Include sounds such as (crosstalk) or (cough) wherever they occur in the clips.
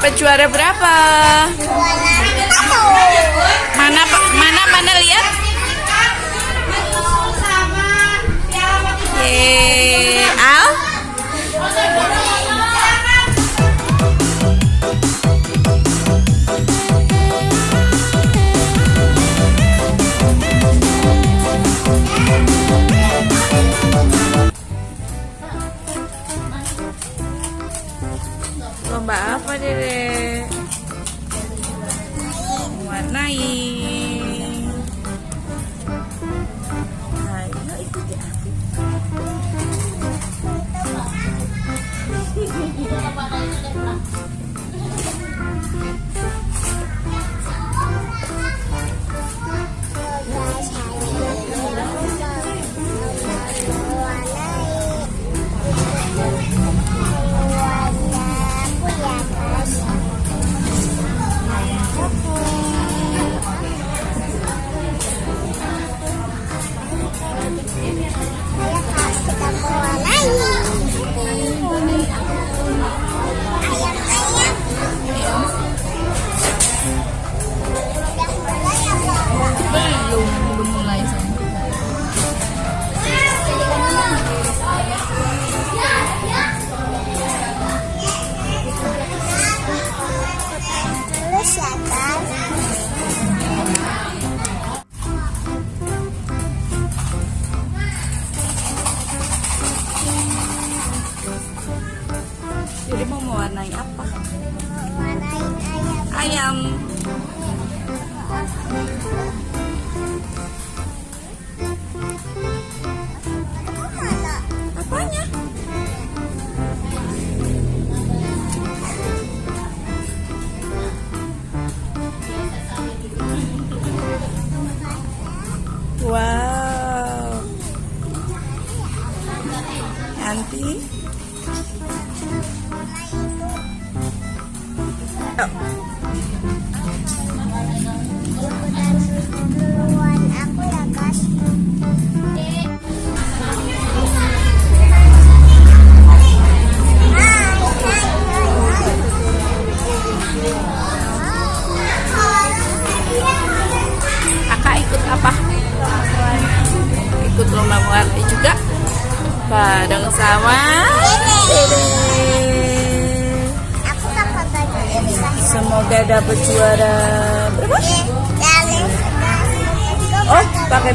dapat juara berapa? Mana mana mana lihat? Yeay, Lomba apa dede?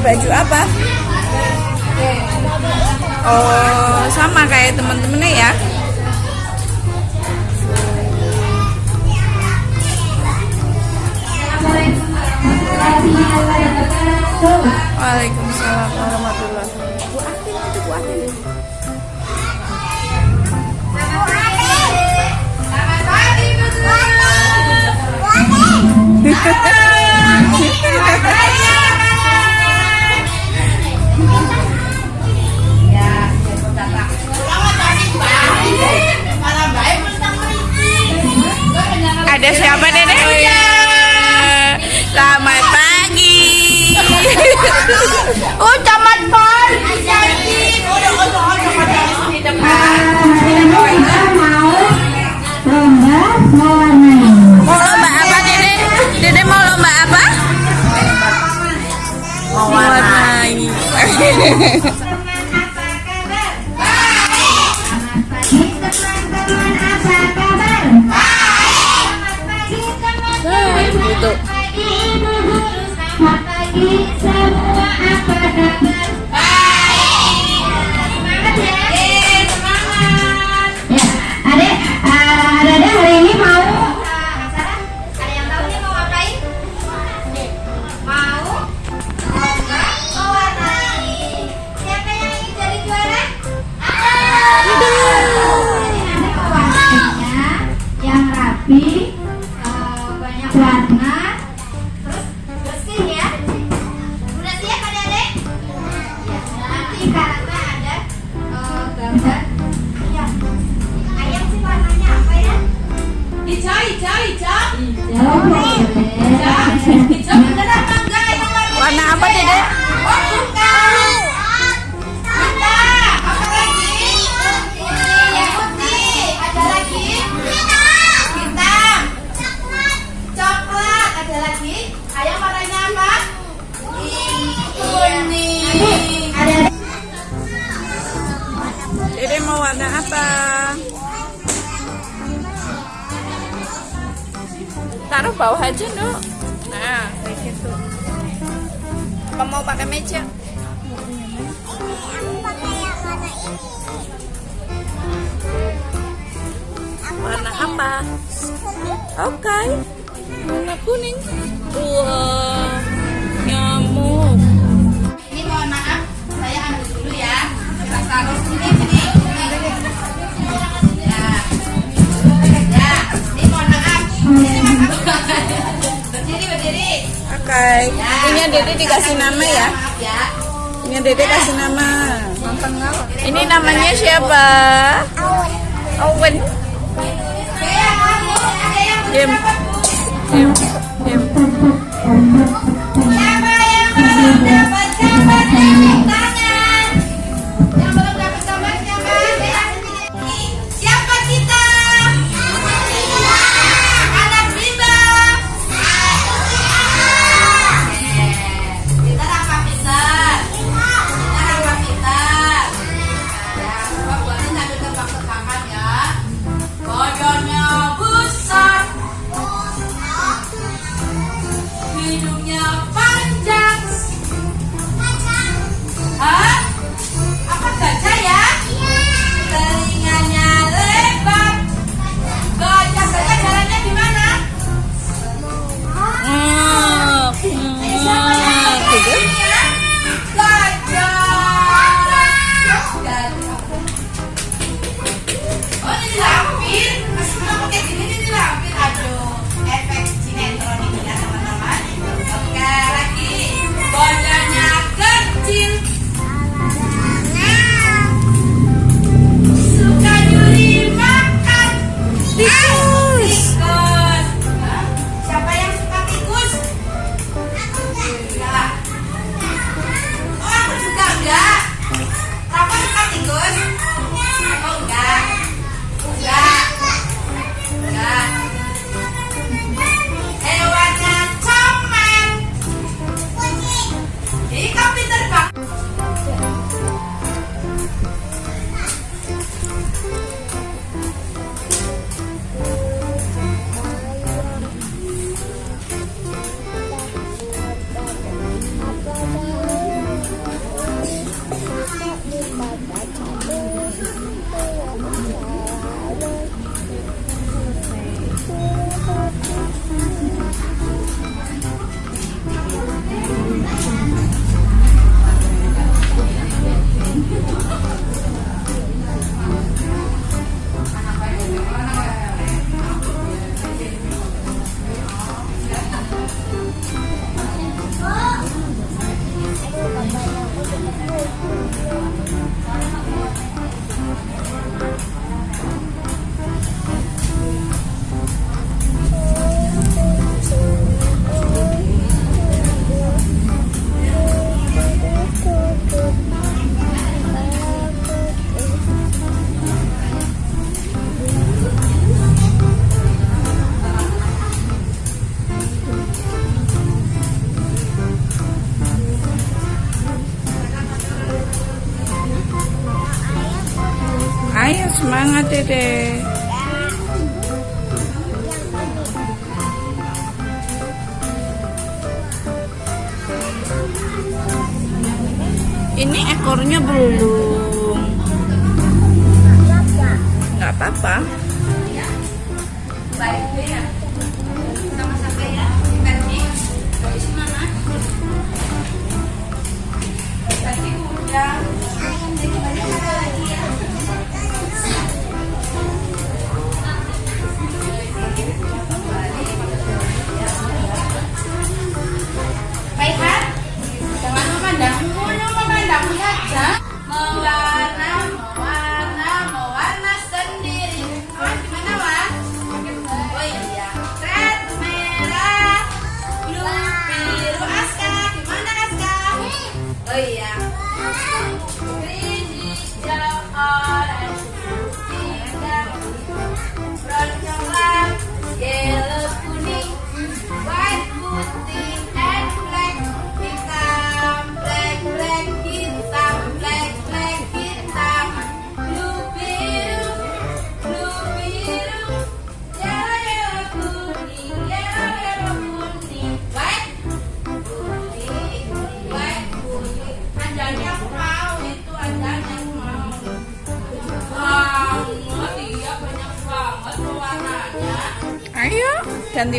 Baju apa? Oh, sama kayak teman-temannya ya. Waalaikumsalam warahmatullahi wabarakatuh. Bu Atin itu Bu Atin. Ada siapa Dede? Selamat pagi. (laughs) oh, camat pon. Mau lomba apa Dede? Dede mau lomba apa? (laughs) Mau warnai. Nah, gitu. Ya, Ini mau warna apa? Taruh bawah aja, nuk. Nah, kayak gitu. Apa mau pakai meja? Ini Aku pakai yang warna ini. Warna apa? Oke. Okay warna kuning wah nyamuk Ini mohon maaf, saya ambil dulu ya. Kita taruh sini sini. Ya. Ya, ini mohon maaf. Berdiri berdiri. oke ini dede dikasih nama ya Maaf ya. ini dede kasih nama ini namanya siapa Owen Ada yang mau, ada Ini ekornya belum. Nggak apa-apa. Baik memandang saja. Mewarna,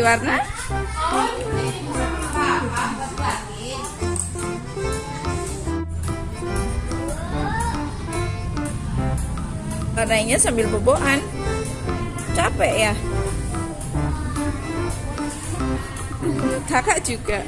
warna? Warnanya sambil boboan. Capek ya? Kakak juga.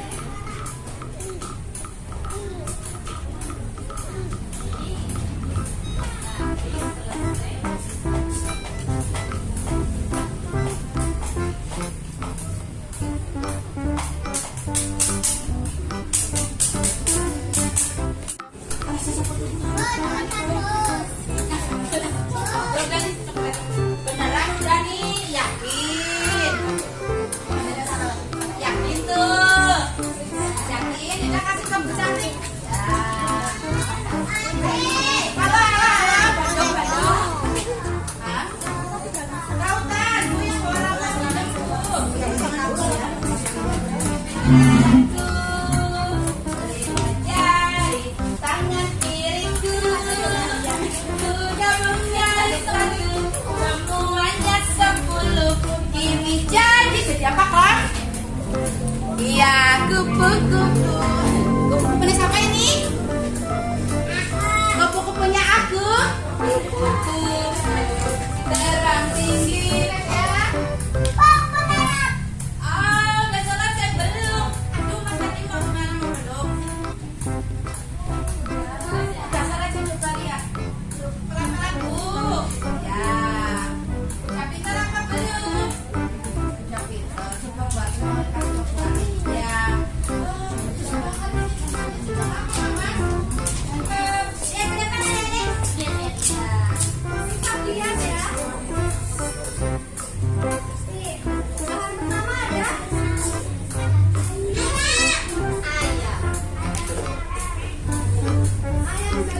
我打我打。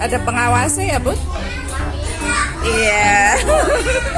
Ada pengawasnya ya, Bu? Iya. Yeah. (laughs)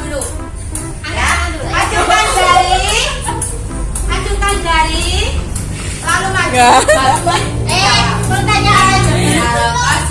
Dari lalu maju. Eh, pertanyaan. Halo,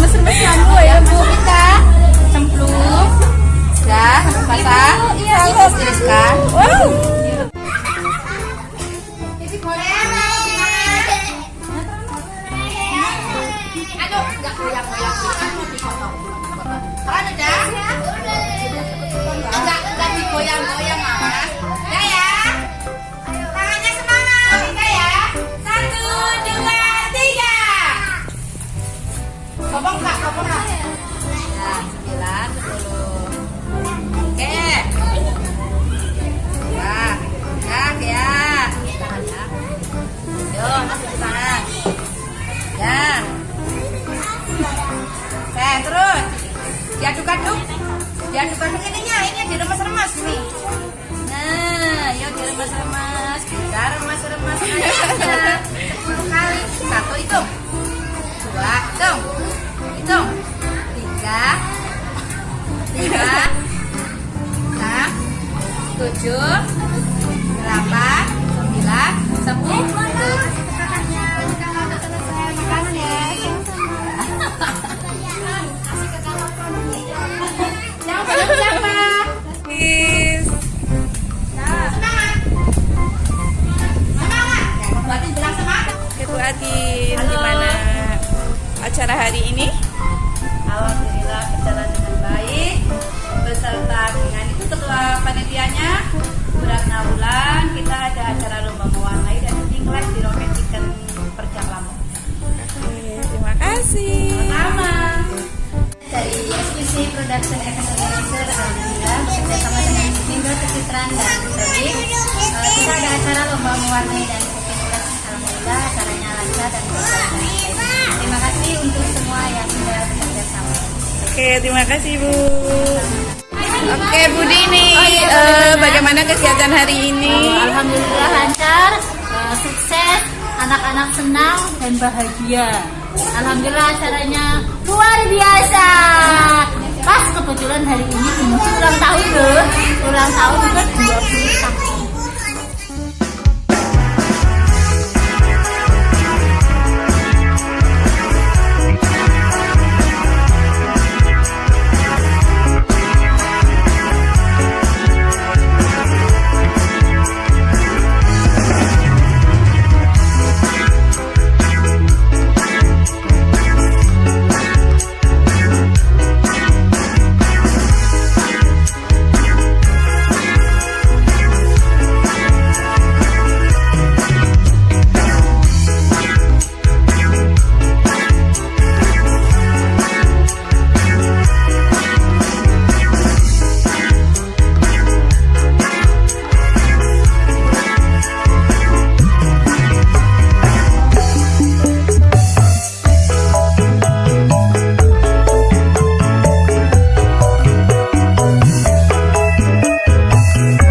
mesra-mesraan ya, gue ya bu. Kita cemplung. Ya, Dah basah iya tiriskan wow. Aduh, nggak goyang-goyang. Acara hari ini? Alhamdulillah berjalan dengan baik beserta dengan itu ketua panitianya Beratna Wulan kita ada acara lomba mewarnai dan live di Rocket Chicken Perjak Lampung Oke, terima kasih. pertama dari SPC Production Organizer Alhamdulillah bekerja sama dengan Indo Pencitraan dan Sodik Eh, kita ada acara lomba mewarnai dan Alhamdulillah acaranya lancar dan berjalan terima kasih untuk semua yang sudah bekerja sama Oke, terima kasih Bu. Oke, Bu Dini, eh, bagaimana kegiatan hari ini? Alhamdulillah lancar, eh, sukses, anak-anak senang dan bahagia. Alhamdulillah acaranya luar biasa. Pas kebetulan hari ini ulang tahun loh, ulang tahun ke 21